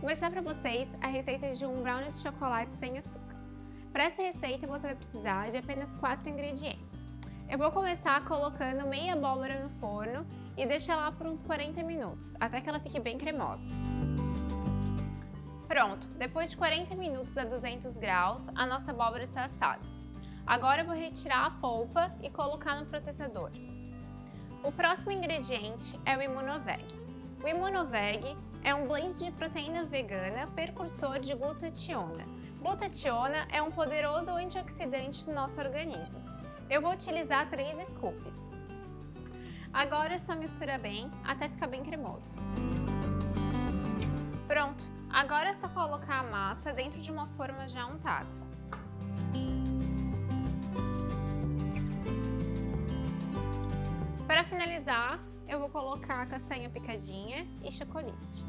Vou mostrar para vocês a receita de um brownie de chocolate sem açúcar. Para essa receita você vai precisar de apenas 4 ingredientes. Eu vou começar colocando meia abóbora no forno e deixar lá por uns 40 minutos, até que ela fique bem cremosa. Pronto, depois de 40 minutos a 200 graus, a nossa abóbora está assada. Agora eu vou retirar a polpa e colocar no processador. O próximo ingrediente é o Imunoveg. O Imunoveg é um blend de proteína vegana precursor de glutationa. Glutationa é um poderoso antioxidante do nosso organismo. Eu vou utilizar três scoops. Agora só mistura bem até ficar bem cremoso. Pronto, agora é só colocar a massa dentro de uma forma já untada. Para finalizar, eu vou colocar castanha picadinha e chocolate.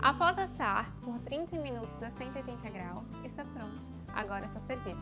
Após assar por 30 minutos a 180 graus, está pronto. Agora é só servir.